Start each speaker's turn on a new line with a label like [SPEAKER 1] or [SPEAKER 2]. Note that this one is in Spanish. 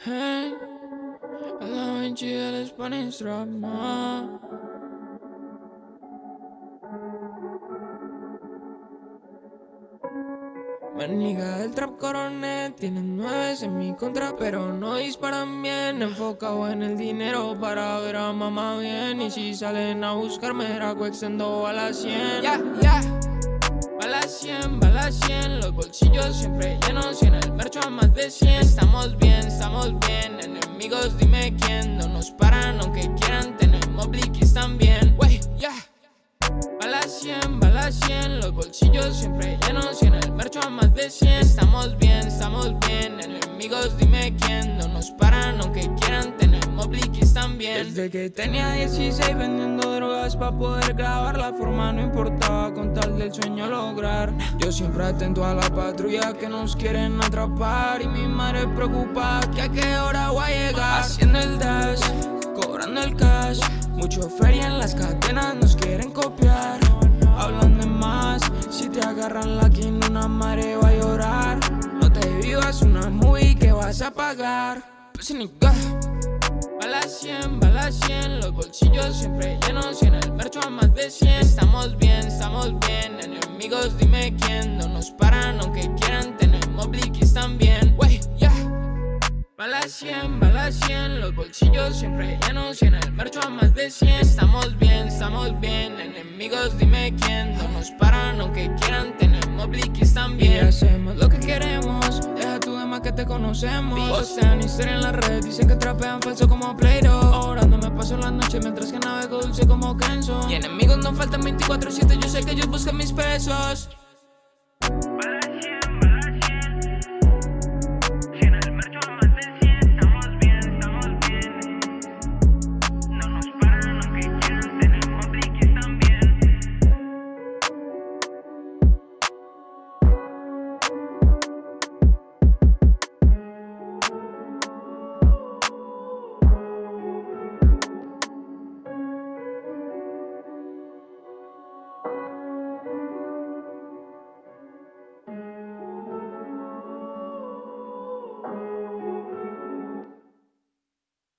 [SPEAKER 1] Hey, a la Vinci del Spanish drama. Maniga del trap coronet Tienen nueve en mi contra pero no disparan bien. Enfocado en el dinero para ver a mamá bien. Y si salen a buscarme raco extendo a la 100 Ya, ya A la 100, a la 100 Los bolsillos siempre llenos y en el mercho a más de 100 Estamos bien, estamos bien Enemigos dime quién. No nos paran aunque quieran Tenemos bliquis también. Wey, ya. A la 100, a la 100 Los bolsillos siempre llenos y en el mercho a más de 100 Estamos bien, estamos bien Enemigos dime quién. No nos paran Desde que tenía 16 vendiendo drogas Pa' poder grabar la forma No importaba con tal del sueño lograr. Yo siempre atento a la patrulla Que nos quieren atrapar Y mi madre preocupada Que a qué hora voy a llegar. Haciendo el dash Cobrando el cash Mucho feria en las cadenas Nos quieren copiar. Hablan de más Si te agarran la quina una madre va a llorar. No te vivas una movie que vas a pagar. Pues ni A la 100, a la 100 Los bolsillos siempre llenos y en el mercho a más de 100 Estamos bien, estamos bien Enemigos dime quién. No nos paran aunque quieran Tenemos bliquis también. Wey, ya. A la 100, a la 100 Los bolsillos siempre llenos y en el mercho a más de 100 Estamos bien, estamos bien Enemigos dime quién. No nos paran aunque quieran Tenemos bliquis también conocemos. Postean historia en la red Dicen que trapean falso como Play-Doh. Orando me paso la noche Mientras que navego dulce como Kenzo. Y enemigos no faltan 24-7 Yo sé que ellos buscan mis pesos